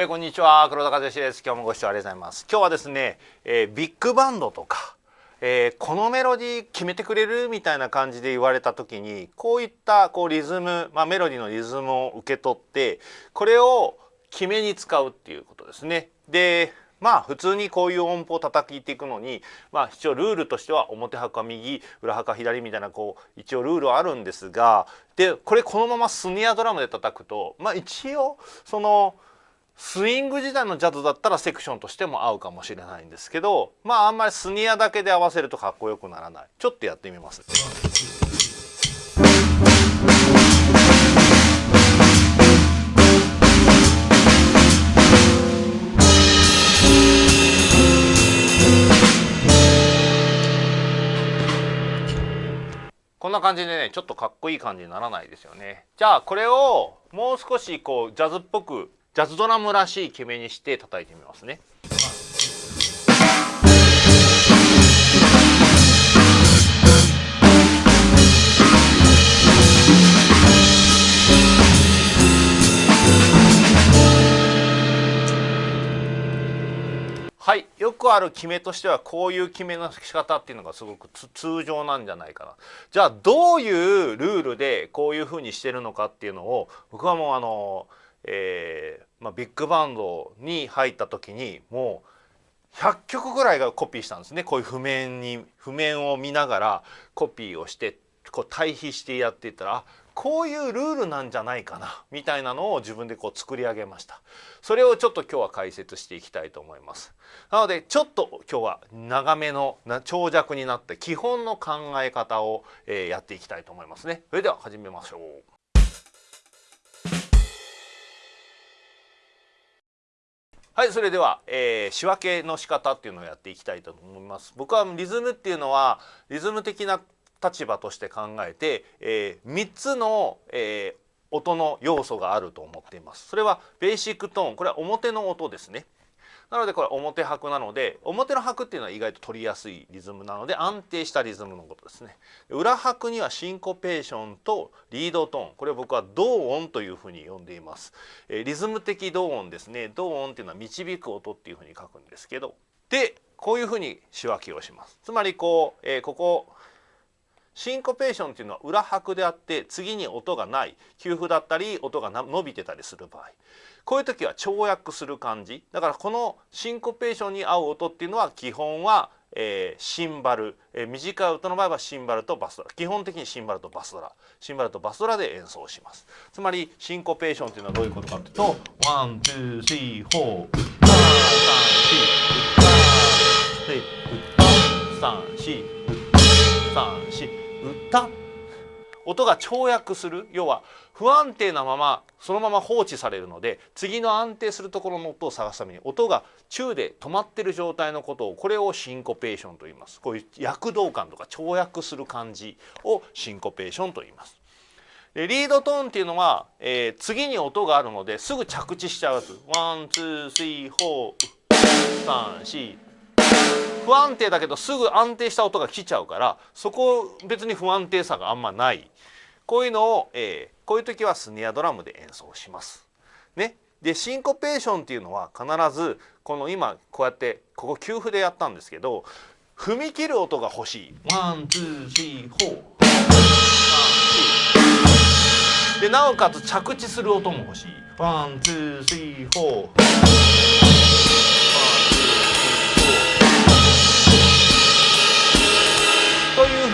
えー、こんにちは。黒田和義です。今日もご視聴ありがとうございます。今日はですね、えー、ビッグバンドとか、えー、このメロディー決めてくれるみたいな感じで言われた時にこういったこうリズム、まあ、メロディーのリズムを受け取ってこれを決めに使うっていうことですね。でまあ普通にこういう音符を叩いていくのにまあ一応ルールとしては表拍は右裏拍は左みたいなこう一応ルールはあるんですがでこれこのままスネアドラムで叩くとまあ一応そのスイング時代のジャズだったらセクションとしても合うかもしれないんですけどまああんまりスニアだけで合わせるとかっこよくならないちょっとやってみます。こんな感じでねちょっとかっこいい感じにならないですよねじゃあこれをもう少しこうジャズっぽくジャズドラムらしい決めにして叩いてみますね。はいよくある決めとしてはこういう決めの仕方っていうのがすごく通常なんじゃないかなじゃあどういうルールでこういうふうにしてるのかっていうのを僕はもうあのえーまあ、ビッグバンドに入った時にもう100曲ぐらいがコピーしたんですね。こういう譜面に譜面を見ながらコピーをしてこう対比してやっていったらこういうルールなんじゃないかなみたいなのを自分でこう作り上げました。それをちょっと今日は解説していきたいと思います。なのでちょっと今日は長めの長尺になって基本の考え方を、え、やっていきたいと思いますね。それでは始めましょう。はいそれでは、えー、仕分けの仕方っていうのをやっていきたいと思います。僕はリズムっていうのはリズム的な立場として考えて、えー、3つの、えー、音の要素があると思っています。それはベーシックトーン。これは表の音ですね。なのでこれ表拍なので表の拍っていうのは意外と取りやすいリズムなので安定したリズムのことですね。裏拍にはシンコペーションとリードトーン。これを僕は同音というふうに呼んでいます、えリズム的同音ですね。同音っていうのは導く音っていうふうに書くんですけど。でこういうふうに仕分けをします。つまりこう、えー、ここシンコペーションっていうのは裏拍であって次に音がない。休符だったり音が伸びてたりする場合。こういう時は跳躍する感じ。だからこのシンコペーションに合う音っていうのは基本は、えー、シンバル、えー、短い音の場合はシンバルとバスドラ。基本的にシンバルとバスドラ。シンバルとバスドラで演奏します。つまりシンコペーションっていうのはどういうことかというと one two three four 三四三四歌音が跳躍する要は不安定なままそのまま放置されるので次の安定するところの音を探すために音が中で止まってる状態のことをこれをシンコペーションと言いますこういう躍動感とか跳躍する感じをシンコペーションと言います。でリードトーンっていうのは、えー、次に音があるのですぐ着地しちゃうやつ。 one two three four 三四不安定だけどすぐ安定した音が来ちゃうからそこ別に不安定さがあんまないこういうのを、えー、こういう時はスネアドラムで演奏します。ね、でシンコペーションっていうのは必ずこの今こうやってここ休符でやったんですけど踏み切る音が欲しい。 one two three four でなおかつ着地する音も欲しい。 one two three four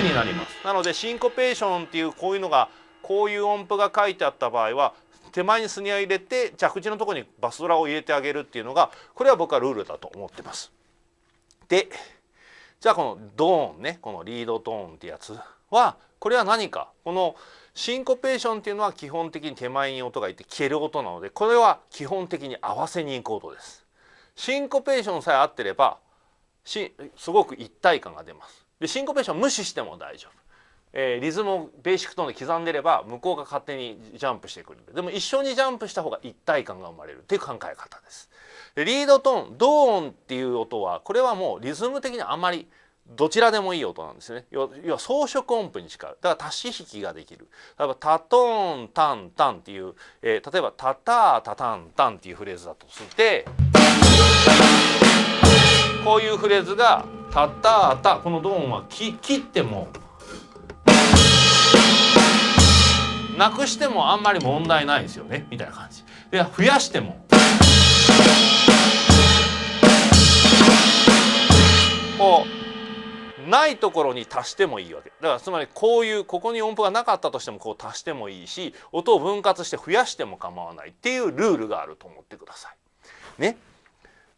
になりますなのでシンコペーションっていうこういうのがこういう音符が書いてあった場合は手前にスニア入れて着地のとこにバスドラを入れてあげるっていうのがこれは僕はルールだと思ってます。でじゃあこのドーンねこのリードトーンってやつはこれは何かこのシンコペーションっていうのは基本的に手前に音がいて消える音なのでこれは基本的に合わせにいく音です。シンコペーションさえ合ってればすごく一体感が出ます。でシンコペーション無視しても大丈夫、えー、リズムをベーシックトーンで刻んでれば向こうが勝手にジャンプしてくる。でも一緒にジャンプした方が一体感が生まれるっていう考え方です。でリードトーンドーンっていう音はこれはもうリズム的にあまりどちらでもいい音なんですね。要は装飾音符に近い。だから足し引きができる。例えば「タトーンタンタン」っていう、えー、例えば「タタータタンタン」っていうフレーズだとしてこういうフレーズが「タタタ」このドーンはき切ってもなくしてもあんまり問題ないですよねみたいな感じ。で増やしてもこうないところに足してもいいわけ。だからつまりこういうここに音符がなかったとしてもこう足してもいいし音を分割して増やしても構わない。っていうルールがあると思ってください。ね、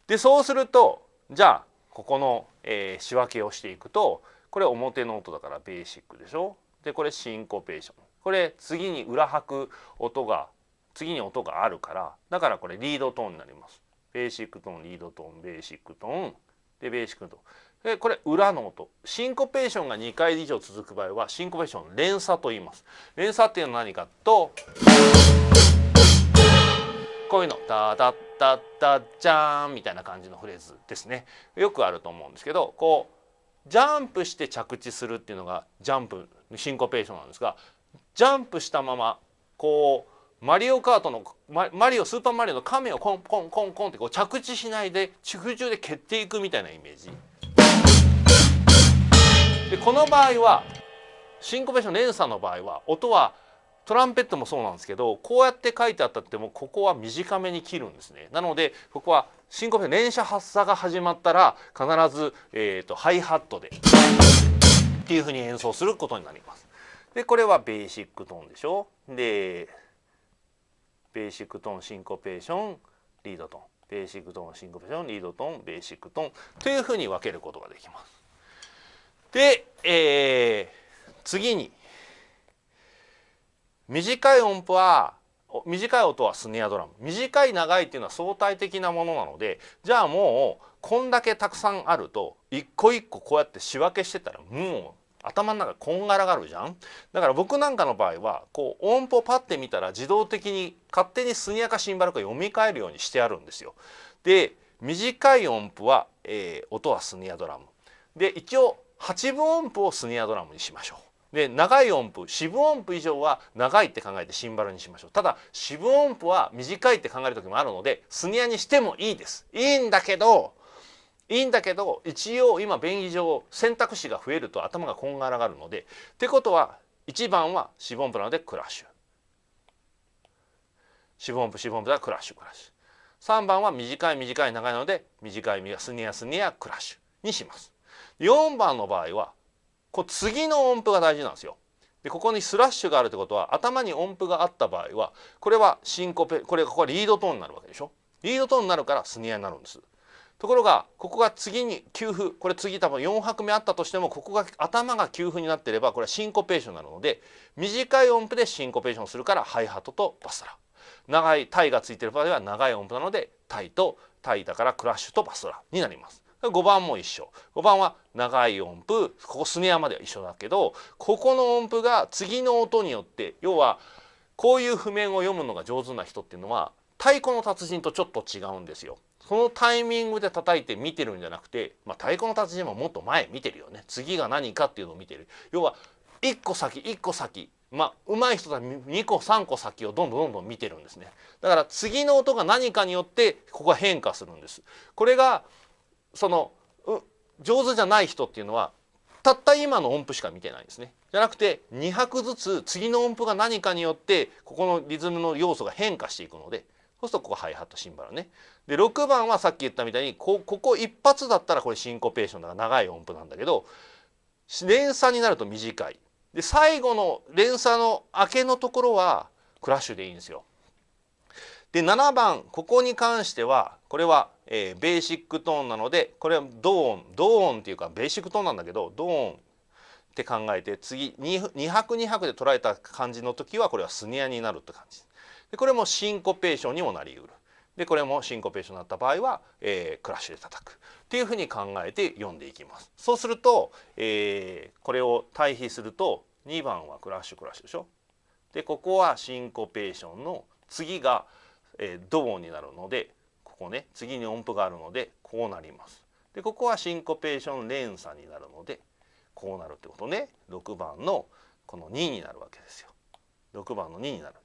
でそうするとじゃあここの、えー、仕分けをしていくとこれ表の音だからベーシックでしょ？でこれシンコペーション。これ次に裏拍く音が次に音があるからだからこれリードトーンになります。ベーシックトーンリードトーンベーシックトーン。でベーシックトーン。でこれ裏の音。シンコペーションが2回以上続く場合はシンコペーション連鎖と言います。連鎖っていうのは何かとこういうの「ダダッダッダジャーン」みたいな感じのフレーズですねよくあると思うんですけどこうジャンプして着地するっていうのがジャンプシンコペーションなんですがジャンプしたままこうマリオカートのマリオスーパーマリオの亀をコンコンコンコンってこう着地しないで空中で蹴っていくみたいなイメージ。でこの場合はシンコペーション連鎖の場合は音はトランペットもそうなんですけどこうやって書いてあったってもここは短めに切るんですねなのでここはシンコペーション連鎖発作が始まったら必ず、えーと、ハイハットでっていうふうに演奏することになります。でこれはベーシックトーンでしょ？でベーシックトーンシンコペーションリードトーンベーシックトーンシンコペーションリードトーンベーシックトーンというふうに分けることができます。で、えー、次に短い音符は短い音はスネアドラム短い長いっていうのは相対的なものなのでじゃあもうこんだけたくさんあると一個一個こうやって仕分けしてたらもう頭の中こんがらがるじゃんだから僕なんかの場合はこう音符をパッて見たら自動的に勝手にスニアかシンバルか読み替えるようにしてあるんですよ。で短い音符は、えー、音はスニアドラムで一応8分音符をスニアドラムにしましょう。で長い音符四分音符以上は長いって考えてシンバルにしましょう。ただ四分音符は短いって考える時もあるのでスニアにしてもいいです。いいんだけどいいんだけど一応今便宜上選択肢が増えると頭がこんがらがるのでってことは1番は四分音符なのでクラッシュ。四分音符四分音符ではクラッシュクラッシュ。3番は短い短い長いので短いスニアスニアクラッシュにします。4番の場合はこう次の音符が大事なんですよ。でここにスラッシュがあるってことは頭に音符があった場合はこれはシンコペこれここはリードトーンになるわけでしょ。リードトーンになるからスニアになるんです。ところがここが次に休符これ次多分4拍目あったとしてもここが頭が休符になってればこれはシンコペーションになるので短い音符でシンコペーションするからハイハットとバスラ長いタイがついてる場合は長い音符なのでタイとタイだからクラッシュとバスラになります。5番も一緒。5番は長い音符。ここスネアまでは一緒だけどここの音符が次の音によって要はこういう譜面を読むのが上手な人っていうのは太鼓の達人とちょっと違うんですよ。そのタイミングで叩いて見てるんじゃなくて、まあ、太鼓の達人ももっと前見てるよね。次が何かっていうのを見てる。要は1個先1個先。まあ上手い人は2個3個先をどんどんどんどん見てるんですね。だから次の音が何かによってここが変化するんです。これがその上手じゃない人っていうのはたった今の音符しか見てないんですね。じゃなくて2拍ずつ次の音符が何かによってここのリズムの要素が変化していくのでそうするとここハイハットシンバルね。で6番はさっき言ったみたいにこここ一発だったらこれシンコペーションだから長い音符なんだけど連鎖になると短い。で最後の連鎖の明けのところはクラッシュでいいんですよ。で7番ここに関してはこれはえー、ベーシックトーンなのでこれはドーンドーンっていうかベーシックトーンなんだけどドーンって考えて次 2, 2拍2拍で捉えた感じの時はこれはスネアになるって感じ。でこれもシンコペーションにもなりうる。でこれもシンコペーションになった場合は、えー、クラッシュで叩く。っていうふうに考えて読んでいきます。そうすると、えー、これを対比すると2番はクラッシュクラッシュでしょ。でここはシンコペーションの次が、えー、ドーンになるのでここね次に音符があるのでこうなります。でここはシンコペーション連鎖になるのでこうなるってことね6番のこの2になるわけですよ。6番の2になるっ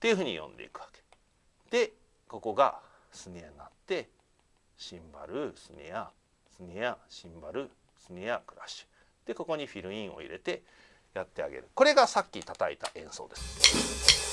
ていうふうに読んでいくわけ。でここがスネアになってシンバルスネアスネアシンバルスネアクラッシュでここにフィルインを入れてやってあげるこれがさっき叩いた演奏です。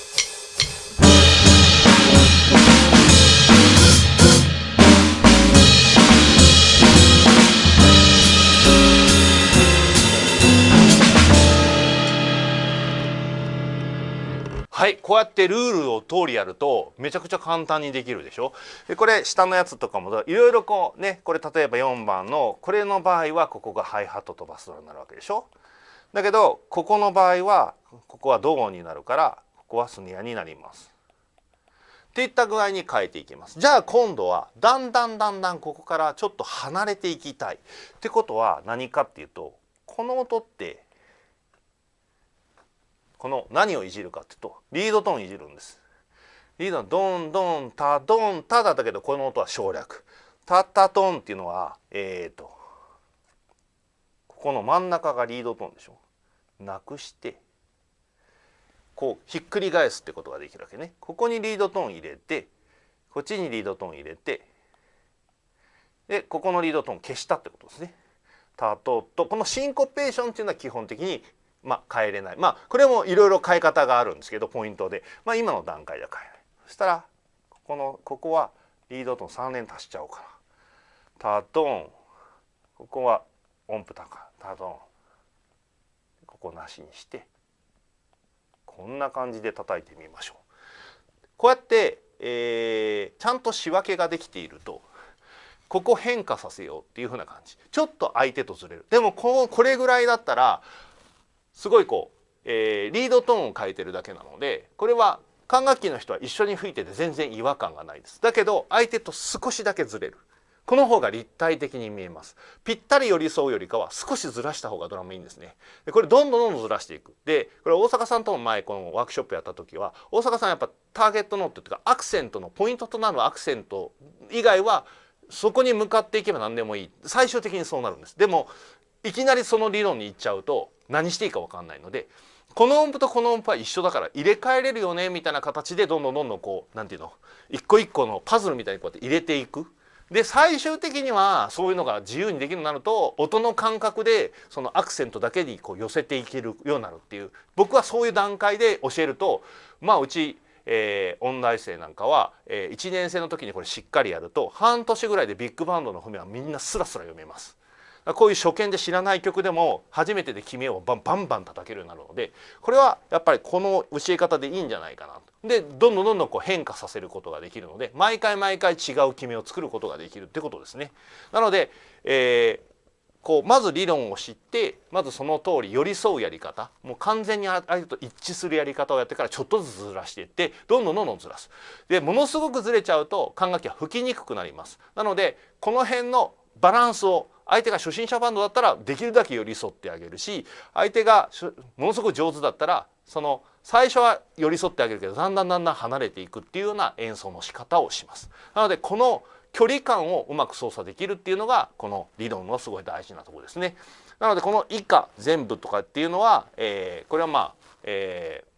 はいこうやってルールを通りやるとめちゃくちゃ簡単にできるでしょ？でこれ下のやつとかもいろいろこうねこれ例えば4番のこれの場合はここがハイハットとバスドラになるわけでしょ？だけどここの場合はここはドーンになるからここはスネアになります。っていった具合に変えていきます。じゃあ今度はだんだんだんだんここからちょっと離れていきたい。ってことは何かっていうとこの音ってこの何をいじるかっていうとリードトーンいじるんです。リードのドンドンタドンタだったけどこの音は省略。タタトンっていうのはえっ、ー、とここの真ん中がリードトーンでしょ。なくしてこうひっくり返すってことができるわけね。ここにリードトーン入れてこっちにリードトーン入れてでここのリードトーン消したってことですね。タトとこのシンコペーションっていうのは基本的にまあ、変えれない。まあこれもいろいろ変え方があるんですけどポイントで、まあ、今の段階では変えない。そしたらここのここはリードトーン3連足しちゃおうかな。タトン。ここは音符高。タトン。ここなしにして。こんな感じで叩いてみましょう。こうやって、えー、ちゃんと仕分けができているとここ変化させようっていうふうな感じ。ちょっと相手とずれる。でもここれぐらいだったらすごいこう、えー、リードトーンを変えてるだけなのでこれは管楽器の人は一緒に吹いてて全然違和感がないです。だけど相手と少しだけずれる。この方が立体的に見えます。ぴったり寄り添うよりかは少しずらした方がドラムいいんですね。でこれどんどんどんどんずらしていく。でこれ大阪さんとも前このワークショップやった時は大阪さんやっぱターゲットノートっていうかアクセントのポイントとなるアクセント以外はそこに向かっていけば何でもいい。最終的にそうなるんです。でもいきなりその理論に行っちゃうと何していいか分かんないのでこの音符とこの音符は一緒だから入れ替えれるよねみたいな形でどんどんどんどんこう何て言うの一個一個のパズルみたいにこうやって入れていく。で最終的にはそういうのが自由にできるようになると音の感覚でそのアクセントだけにこう寄せていけるようになるっていう僕はそういう段階で教えるとまあうちえー、音大生なんかは、えー、1年生の時にこれしっかりやると半年ぐらいでビッグバンドの譜面はみんなスラスラ読めます。こういう初見で知らない曲でも初めてで決めをバンバンバン叩けるようになるのでこれはやっぱりこの教え方でいいんじゃないかなと。でどんどんどんどんこう変化させることができるので毎回毎回違う決めを作ることができるってことですね。なので、えーこうまず理論を知ってまずその通り寄り添うやり方もう完全に相手と一致するやり方をやってからちょっとずつずらしていってどんどんどんどんずらす。でものすごくずれちゃうと管楽器は吹きにくくなります。なのでこの辺のバランスを相手が初心者バンドだったらできるだけ寄り添ってあげるし相手がものすごく上手だったらその最初は寄り添ってあげるけどだんだんだんだん離れていくっていうような演奏の仕方をします。なのでこの距離感をうまく操作できるっていうのがこの理論のすごい大事なところですね。なのでこの以下全部とかっていうのは、えー、これはまあ、えー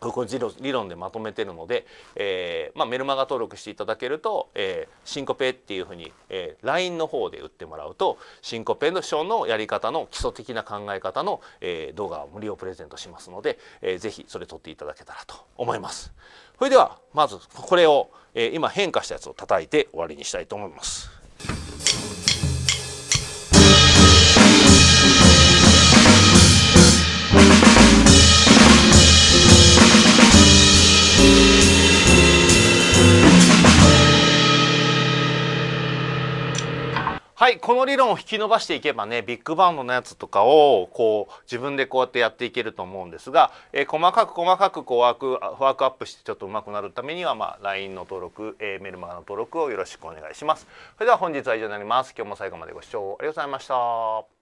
これ理論でまとめてるので、えーまあ、メルマガ登録していただけると、えー、シンコペっていうふうに、えー、LINE の方で売ってもらうとシンコペのショーのやり方の基礎的な考え方の、えー、動画を無料プレゼントしますので、えー、ぜひそれ撮っていただけたらと思います。それではまずこれを、えー、今変化したやつを叩いて終わりにしたいと思います。はいこの理論を引き伸ばしていけばねビッグバンドのやつとかをこう自分でこうやってやっていけると思うんですが、えー、細かく細かくこうワークワークアップしてちょっと上手くなるためには、まあ、LINE の登録、えー、メルマガの登録をよろしくお願いします。それでは本日は以上になります。今日も最後までご視聴ありがとうございました。